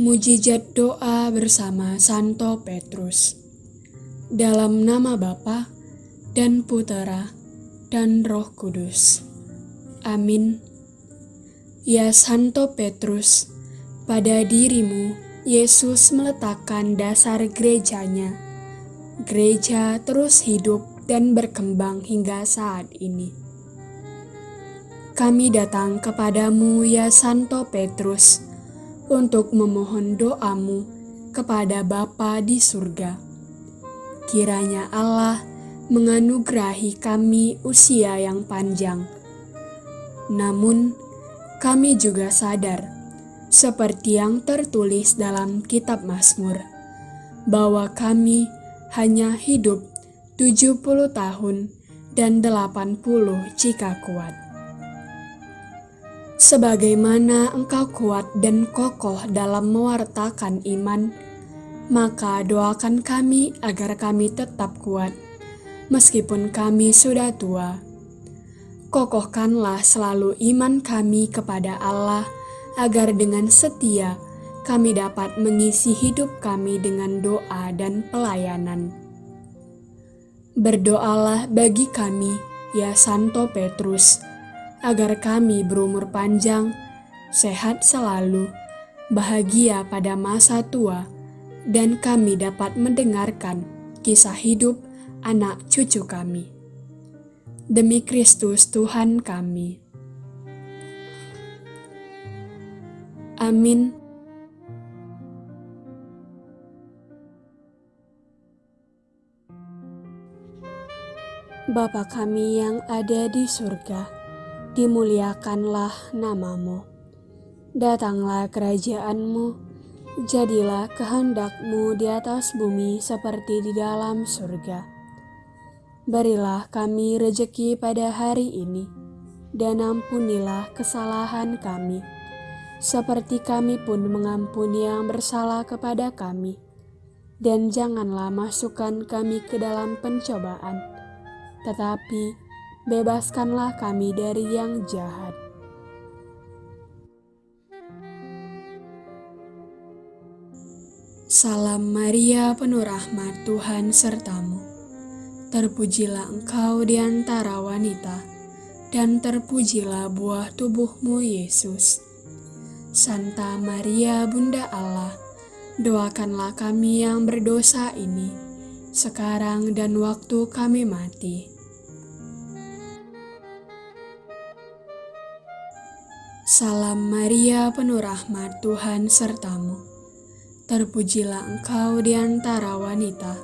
Mujizat doa bersama Santo Petrus. Dalam nama Bapa dan Putera dan Roh Kudus. Amin. Ya Santo Petrus, pada dirimu Yesus meletakkan dasar gerejanya. Gereja terus hidup dan berkembang hingga saat ini. Kami datang kepadamu ya Santo Petrus, untuk memohon doamu kepada Bapa di surga. Kiranya Allah menganugerahi kami usia yang panjang. Namun, kami juga sadar, seperti yang tertulis dalam kitab Mazmur, bahwa kami hanya hidup 70 tahun dan 80 jika kuat sebagaimana engkau kuat dan kokoh dalam mewartakan iman, maka doakan kami agar kami tetap kuat, meskipun kami sudah tua. Kokohkanlah selalu iman kami kepada Allah, agar dengan setia kami dapat mengisi hidup kami dengan doa dan pelayanan. Berdoalah bagi kami, ya Santo Petrus, agar kami berumur panjang, sehat selalu, bahagia pada masa tua, dan kami dapat mendengarkan kisah hidup anak cucu kami. Demi Kristus Tuhan kami. Amin. Bapa kami yang ada di surga, dimuliakanlah namamu. Datanglah kerajaanmu, jadilah kehendakmu di atas bumi seperti di dalam surga. Berilah kami rejeki pada hari ini, dan ampunilah kesalahan kami, seperti kami pun mengampuni yang bersalah kepada kami. Dan janganlah masukkan kami ke dalam pencobaan, tetapi bebaskanlah kami dari yang jahat. Salam Maria, penuh rahmat Tuhan sertamu. Terpujilah engkau di antara wanita, dan terpujilah buah tubuhmu Yesus. Santa Maria, Bunda Allah, doakanlah kami yang berdosa ini, sekarang dan waktu kami mati. Salam Maria, penuh rahmat Tuhan sertamu. Terpujilah engkau di antara wanita,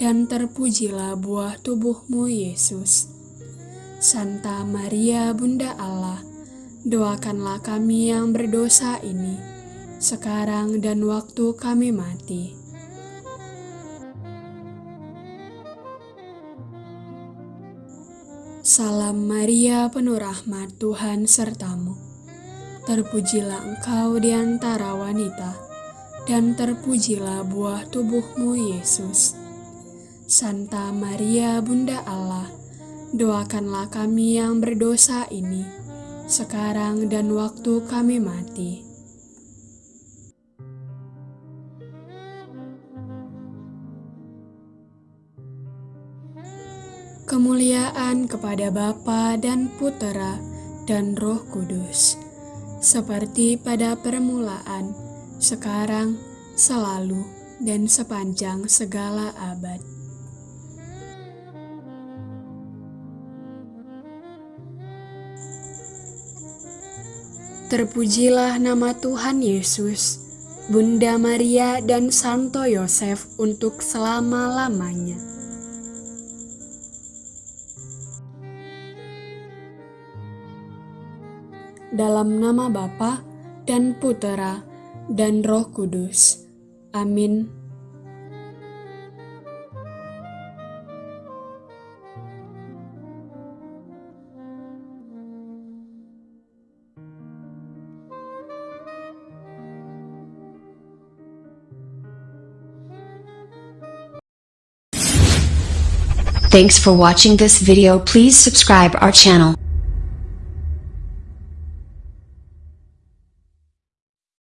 dan terpujilah buah tubuhmu Yesus. Santa Maria, Bunda Allah, doakanlah kami yang berdosa ini, sekarang dan waktu kami mati. Salam Maria, penuh rahmat Tuhan sertamu Terpujilah engkau di antara wanita, dan terpujilah buah tubuhmu Yesus. Santa Maria, Bunda Allah, doakanlah kami yang berdosa ini, sekarang dan waktu kami mati. Kemuliaan kepada Bapa dan Putera dan Roh Kudus seperti pada permulaan, sekarang, selalu, dan sepanjang segala abad. Terpujilah nama Tuhan Yesus, Bunda Maria, dan Santo Yosef untuk selama-lamanya. Dalam nama Bapa dan Putera dan Roh Kudus. Amin. Thanks for watching this video. Please subscribe our channel.